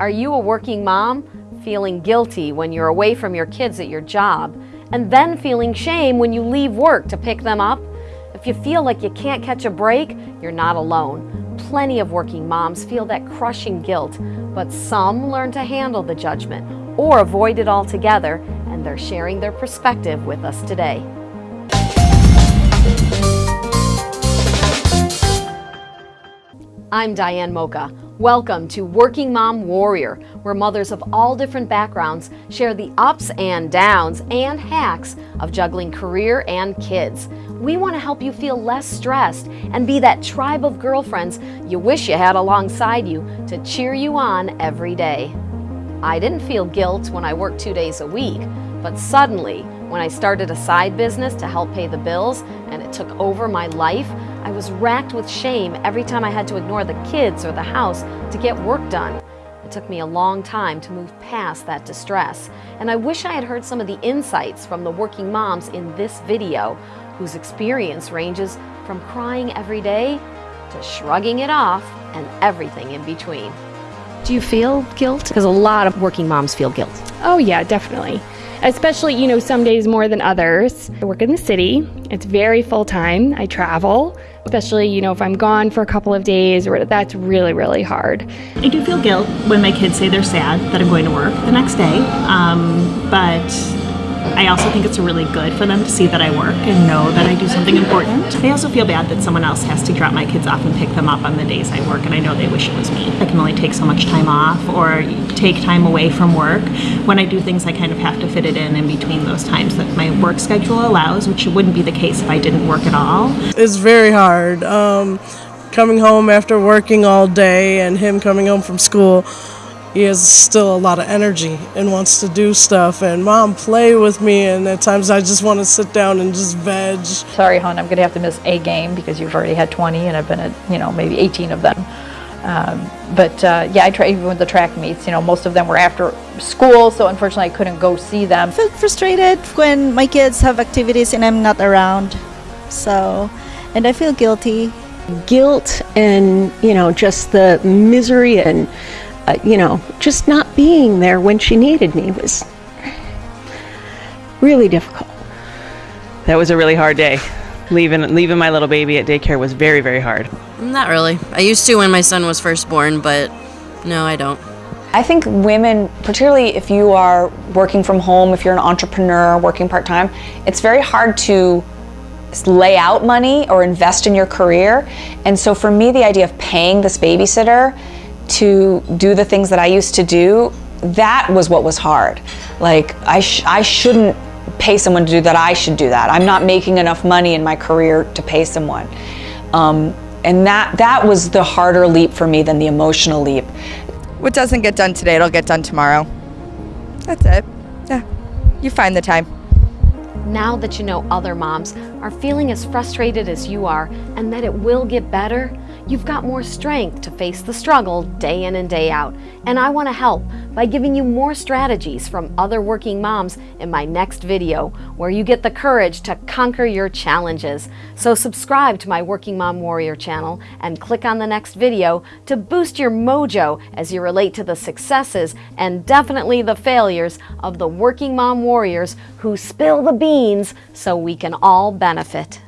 Are you a working mom feeling guilty when you're away from your kids at your job and then feeling shame when you leave work to pick them up? If you feel like you can't catch a break, you're not alone. Plenty of working moms feel that crushing guilt, but some learn to handle the judgment or avoid it altogether, and they're sharing their perspective with us today. I'm Diane Mocha. Welcome to Working Mom Warrior, where mothers of all different backgrounds share the ups and downs and hacks of juggling career and kids. We want to help you feel less stressed and be that tribe of girlfriends you wish you had alongside you to cheer you on every day. I didn't feel guilt when I worked two days a week, but suddenly, when I started a side business to help pay the bills and it took over my life, I was racked with shame every time I had to ignore the kids or the house to get work done. It took me a long time to move past that distress, and I wish I had heard some of the insights from the working moms in this video, whose experience ranges from crying every day to shrugging it off and everything in between. Do you feel guilt? Because a lot of working moms feel guilt. Oh, yeah, definitely especially, you know, some days more than others. I work in the city. It's very full time. I travel, especially, you know, if I'm gone for a couple of days or that's really, really hard. I do feel guilt when my kids say they're sad that I'm going to work the next day. Um, but I also think it's really good for them to see that I work and know that I do something important. I also feel bad that someone else has to drop my kids off and pick them up on the days I work and I know they wish it was me. I can only take so much time off or take time away from work. When I do things I kind of have to fit it in in between those times that my work schedule allows, which wouldn't be the case if I didn't work at all. It's very hard. Um, coming home after working all day and him coming home from school he has still a lot of energy and wants to do stuff and mom play with me and at times I just want to sit down and just veg. Sorry hon, I'm going to have to miss a game because you've already had 20 and I've been at, you know, maybe 18 of them. Um, but uh, yeah, I try even with the track meets, you know, most of them were after school, so unfortunately I couldn't go see them. I feel frustrated when my kids have activities and I'm not around. So, and I feel guilty. Guilt and, you know, just the misery and uh, you know, just not being there when she needed me was really difficult. That was a really hard day. Leaving leaving my little baby at daycare was very very hard. Not really. I used to when my son was first born, but no, I don't. I think women, particularly if you are working from home, if you're an entrepreneur working part-time, it's very hard to lay out money or invest in your career. And so for me, the idea of paying this babysitter to do the things that I used to do, that was what was hard. Like, I, sh I shouldn't pay someone to do that, I should do that. I'm not making enough money in my career to pay someone. Um, and that, that was the harder leap for me than the emotional leap. What doesn't get done today, it'll get done tomorrow. That's it. Yeah, you find the time. Now that you know other moms are feeling as frustrated as you are and that it will get better, you've got more strength to face the struggle day in and day out. And I want to help by giving you more strategies from other working moms in my next video, where you get the courage to conquer your challenges. So subscribe to my Working Mom Warrior channel and click on the next video to boost your mojo as you relate to the successes and definitely the failures of the working mom warriors who spill the beans so we can all benefit.